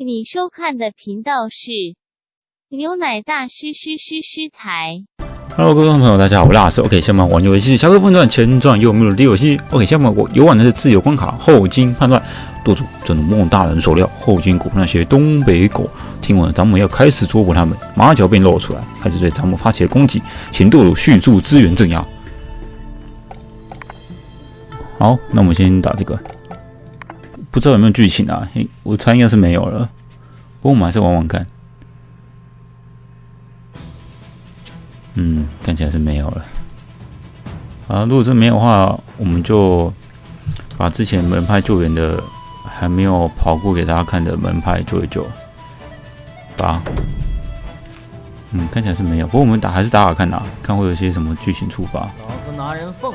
你收看的频道是牛奶大师师师师台。Hello，观众朋友，大家好，我是老师。OK，下面玩游戏，下个分段前传又没有第游戏。OK，下面我游玩的是自由关卡后金判断。舵主真如梦大人所料，后金果那些东北狗听闻咱们要开始捉捕他们，马脚便露出来，开始对咱们发起了攻击，请舵主迅速支援镇压。好，那我们先打这个，不知道有没有剧情啊？嘿，我猜应该是没有了，不过我们还是玩玩看。嗯，看起来是没有了。啊，如果是没有的话，我们就把之前门派救援的还没有跑过给大家看的门派救一救。吧，嗯，看起来是没有。不过我们打还是打打看啊，看会有些什么剧情触发。老子拿人俸，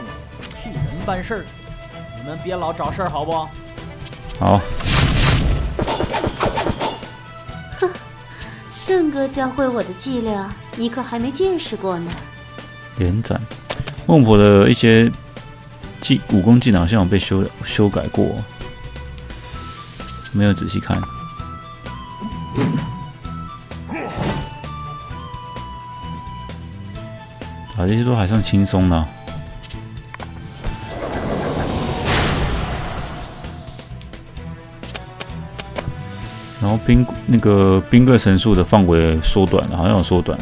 替人办事儿，你们别老找事儿，好不？好，哼圣哥教会我的伎俩，你可还没见识过呢。连斩。孟婆的一些技武功技能好像有被修修改过，没有仔细看。啊，这些都还算轻松呢。然后冰那个冰棍神术的范围缩短了，好像有缩短。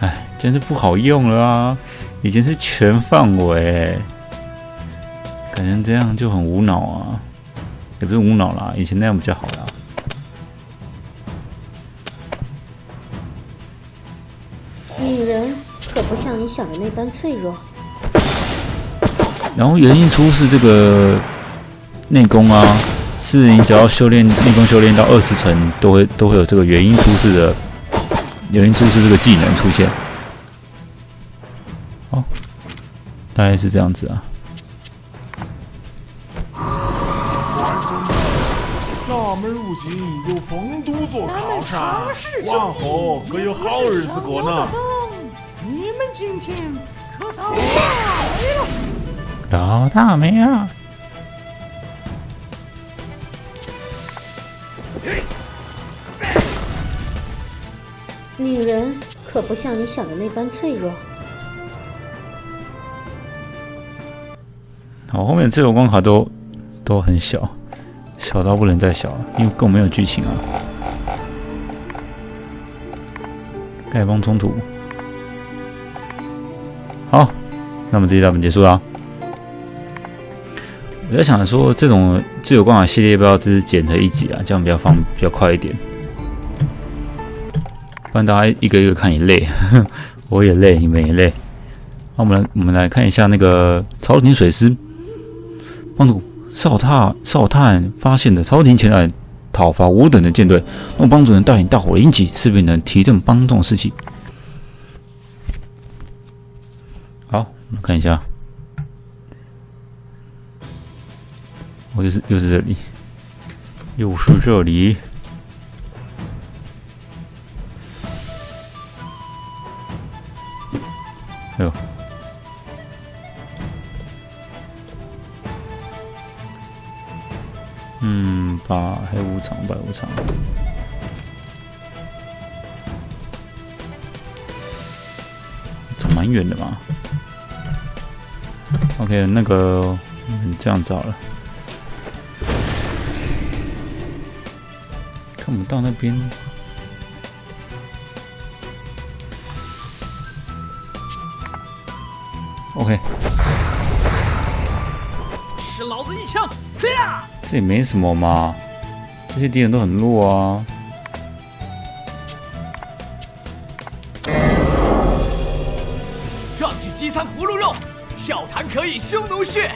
哎，真是不好用了啊！以前是全范围，改成这样就很无脑啊，也不是无脑啦，以前那样比较好啦。女人可不像你想的那般脆弱。然后原因出是这个内功啊，是你只要修炼逆风修炼到二十层，都会都会有这个元婴出世的元婴出世这个技能出现。哦，大概是这样子啊。咱们如今有丰都做靠山，往后可有好日子过呢。你们今天可到老大没啊？女人可不像你想的那般脆弱。好，后面自由关卡都都很小，小到不能再小了，因为更没有剧情啊。丐帮冲突，好，那么这一大本结束了。我在想说，这种自由关卡系列要不要只是剪成一集啊？这样比较方比较快一点，不然大家一个一个看也累，我也累，你们也累。那我们来我们来看一下那个朝廷水师。帮主少探少探发现了朝廷前来讨伐我等的舰队，让帮主人带领大伙迎击，势必能提振帮众士气。好，我们看一下，我又是又是这里，又是这里。哎呦！嗯，把黑无常，白无常。走蛮远的嘛。OK，那个，嗯，这样子好了。看不到那边。OK，使老子一枪！呀！这也没什么嘛，这些敌人都很弱啊。壮志饥餐葫芦肉，笑谈可以匈奴血，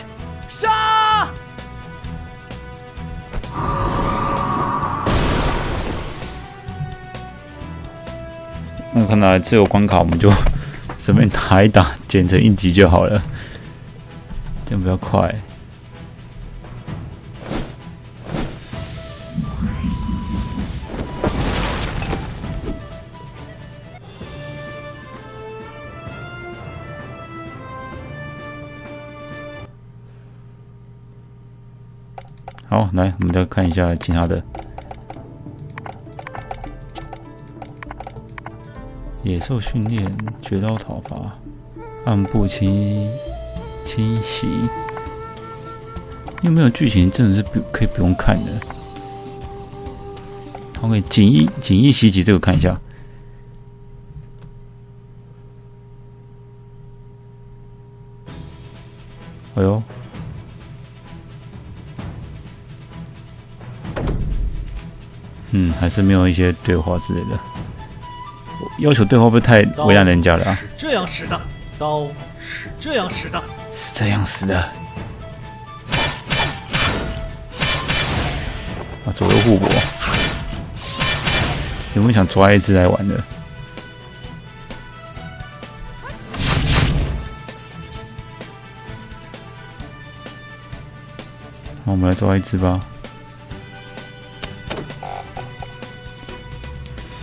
杀！那看来自由关卡我们就 随便打一打，剪成一集就好了，这样比较快。好，来，我们再看一下其他的。野兽训练、绝招讨伐、暗部清清洗，有没有剧情？真的是不可以不用看的。OK，锦衣锦衣袭击这个看一下。哎呦，嗯，还是没有一些对话之类的。要求对话会不会太为难人家了啊？这样使的，刀是这样使的，是这样使的。啊，左右互搏，有没有想抓一只来玩的？那，我们来抓一只吧。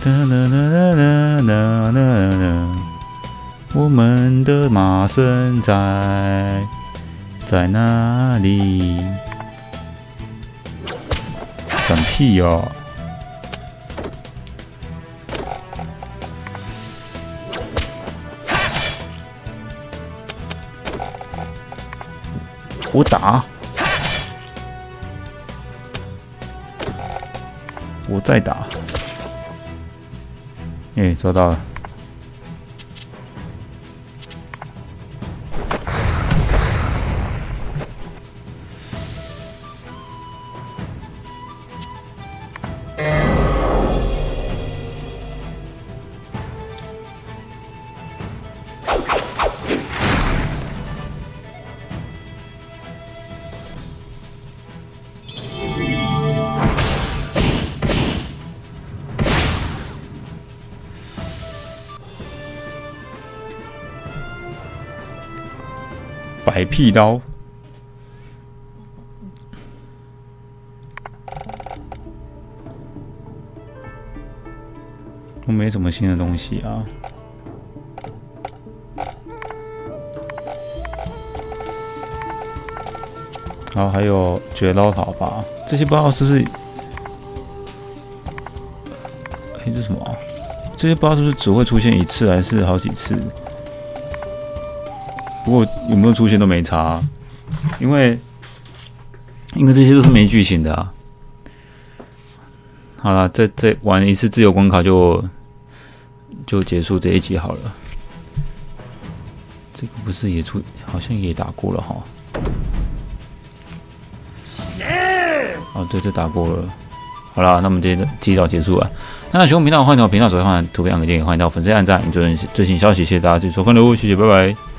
啦啦啦啦啦啦啦！我们的马身在在哪里？闪屁哟！我打，我再打。哎，抓到了！白屁刀，都没什么新的东西啊。然后还有绝刀讨伐，这些不知道是不是？哎，这什么？这些不知道是不是只会出现一次，还是好几次？不过有没有出现都没差，因为因为这些都是没剧情的啊。好了，再再玩一次自由关卡就就结束这一集好了。这个不是也出，好像也打过了哈。哦，对，这打过了。好了，那我们今天提早结束了。那喜欢频道欢迎到频道首页放图片、按个键，欢迎到粉丝按赞，最新最新消息，谢谢大家继续收看喽，谢谢，拜拜。